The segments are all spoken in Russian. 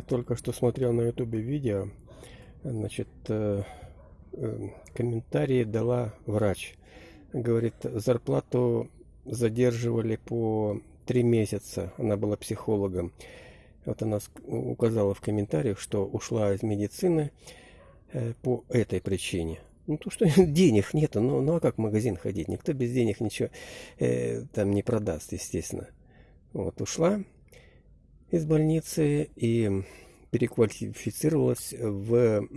Только что смотрел на ютубе видео, значит, э, э, комментарии дала врач. Говорит, зарплату задерживали по три месяца. Она была психологом. Вот она указала в комментариях, что ушла из медицины э, по этой причине. Ну, то, что денег нету, ну, ну а как в магазин ходить? Никто без денег ничего э, там не продаст, естественно. Вот, ушла из больницы и переквалифицировалась в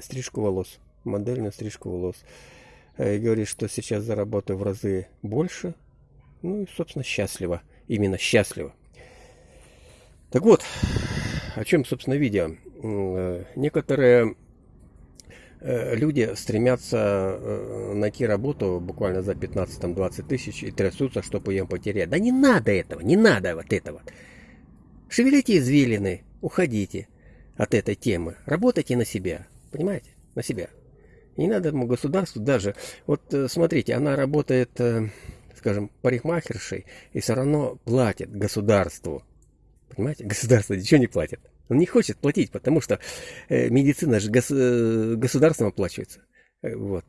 стрижку волос, модельную стрижку волос. Э, и говорит, что сейчас заработаю в разы больше. Ну и, собственно, счастлива. Именно счастлива. Так вот, о чем, собственно, видео. Э, некоторые э, люди стремятся найти работу буквально за 15-20 тысяч и трясутся, чтобы ее потерять. Да не надо этого, не надо вот этого. Шевелите извилины, уходите от этой темы. Работайте на себя, понимаете? На себя. Не надо ему государству даже. Вот э, смотрите, она работает, э, скажем, парикмахершей и все равно платит государству. Понимаете? Государство ничего не платит. Он не хочет платить, потому что э, медицина же гос, государством оплачивается. Вот.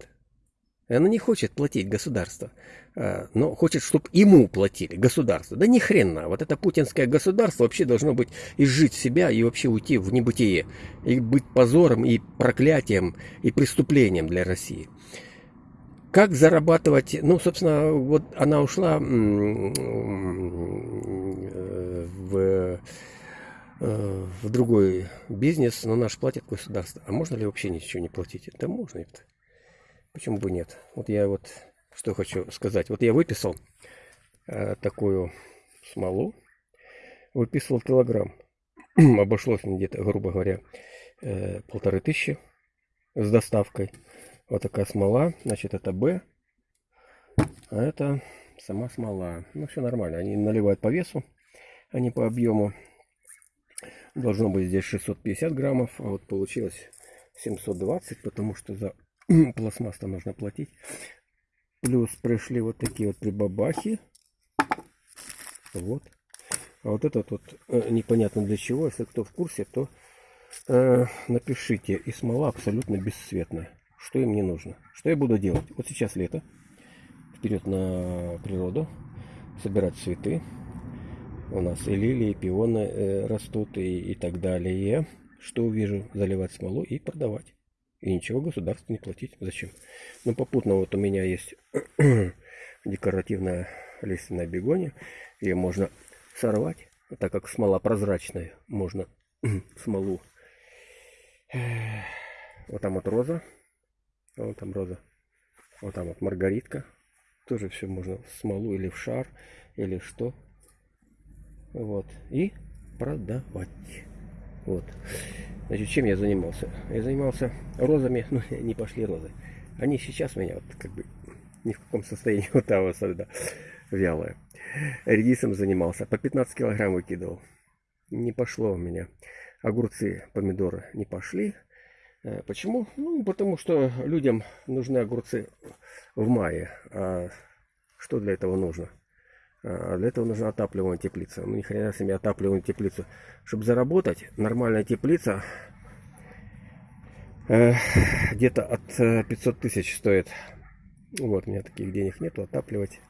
Она не хочет платить государство, но хочет, чтобы ему платили государство. Да ни хрена. Вот это путинское государство вообще должно быть изжить себя и вообще уйти в небытие. И быть позором, и проклятием, и преступлением для России. Как зарабатывать? Ну, собственно, вот она ушла в, э, в другой бизнес, но наш платит государство. А можно ли вообще ничего не платить? Да можно это. Почему бы нет? Вот я вот что хочу сказать. Вот я выписал э, такую смолу. Выписывал килограмм. Обошлось мне где-то, грубо говоря, э, полторы тысячи с доставкой. Вот такая смола. Значит, это Б. А это сама смола. Ну, все нормально. Они наливают по весу, а не по объему. Должно быть здесь 650 граммов. А вот получилось 720, потому что за пластмасс-то нужно платить. Плюс пришли вот такие вот прибабахи. Вот. А вот этот вот э, непонятно для чего. Если кто в курсе, то э, напишите. И смола абсолютно бесцветная. Что им не нужно? Что я буду делать? Вот сейчас лето. Вперед на природу. Собирать цветы. У нас и лилии, и пионы э, растут и, и так далее. Что увижу? Заливать смолу и продавать. И ничего государству не платить. Зачем? Ну, попутно вот у меня есть декоративная лиственная бегония. Ее можно сорвать, так как смола прозрачная. Можно смолу. Вот там вот роза. Вот там роза. Вот там вот маргаритка. Тоже все можно в смолу или в шар, или что. Вот. И продавать. Вот. Значит, чем я занимался? Я занимался розами, ну, не пошли розы. Они сейчас у меня вот как бы ни в каком состоянии вот того среда вялая. Редисом занимался, по 15 килограмм выкидывал. Не пошло у меня. Огурцы, помидоры не пошли. Э, почему? Ну, потому что людям нужны огурцы в мае. А что для этого нужно? А для этого нужна отапливаемая теплица. Ну, ни хрена себе отапливаемую теплицу. Чтобы заработать, нормальная теплица э, где-то от 500 э, тысяч стоит. Вот, у меня таких денег нету отапливать.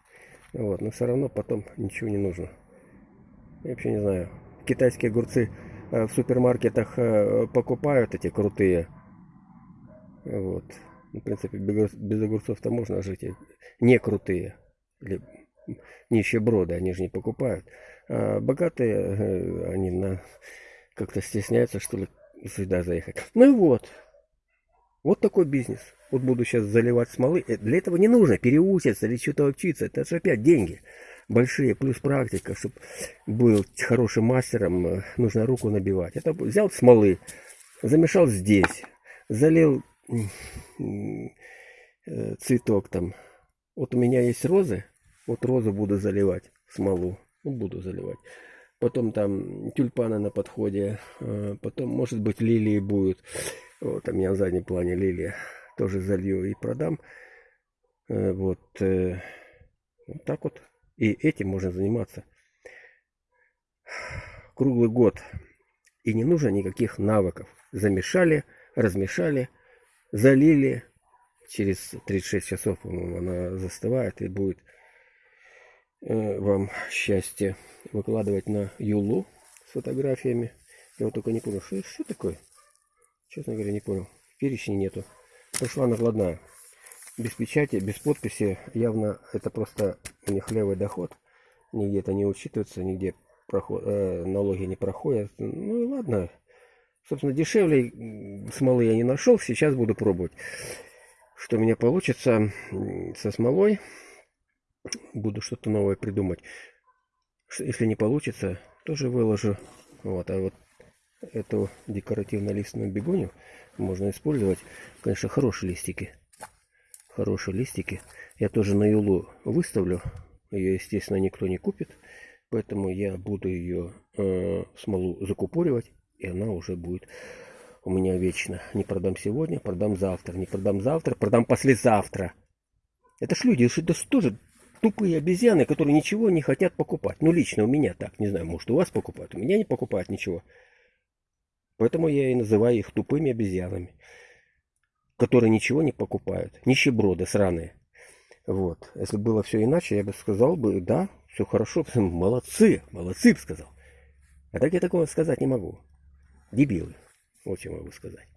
Вот, но все равно потом ничего не нужно. Я вообще не знаю. Китайские огурцы э, в супермаркетах э, покупают эти крутые. Вот. Ну, в принципе, без, огурцов-то можно жить. Не крутые. Или нищеброды, они же не покупают. А богатые, э, они на как-то стесняются, что ли, сюда заехать. Ну и вот. Вот такой бизнес. Вот буду сейчас заливать смолы. Э, для этого не нужно переучиться или что-то учиться. Это же опять деньги большие, плюс практика, чтобы был хорошим мастером, э, нужно руку набивать. Это взял смолы, замешал здесь, залил цветок там. Вот у меня есть розы, вот розу буду заливать, смолу. Ну, буду заливать. Потом там тюльпаны на подходе. А, потом, может быть, лилии будут. Вот, у меня в заднем плане лилия. Тоже залью и продам. Э, вот, э, вот так вот. И этим можно заниматься круглый год. И не нужно никаких навыков. Замешали, размешали, залили. Через 36 часов, по-моему, она застывает и будет э, вам счастье выкладывать на Юлу с фотографиями. Я вот только не понял, что, что такое? Честно говоря, не понял. Перечня нету. Пошла накладная. Без печати, без подписи. Явно это просто у них левый доход. Нигде это не учитывается, нигде проход, э, налоги не проходят. Ну и ладно. Собственно, дешевле смолы я не нашел. Сейчас буду пробовать. Что у меня получится со смолой. Буду что-то новое придумать. Если не получится, тоже выложу. Вот, а вот эту декоративно-листную бегонию можно использовать. Конечно, хорошие листики. Хорошие листики. Я тоже на юлу выставлю. Ее, естественно, никто не купит. Поэтому я буду ее э, смолу закупоривать. И она уже будет у меня вечно. Не продам сегодня, продам завтра. Не продам завтра, продам послезавтра. Это ж люди, это ж тоже тупые обезьяны, которые ничего не хотят покупать. Ну, лично у меня так. Не знаю, может, у вас покупают. У меня не покупают ничего. Поэтому я и называю их тупыми обезьянами, которые ничего не покупают. Нищеброды сраные. Вот. Если было все иначе, я бы сказал бы, да, все хорошо, молодцы, молодцы, бы сказал. А так я такого сказать не могу. Дебилы. Вот что могу сказать.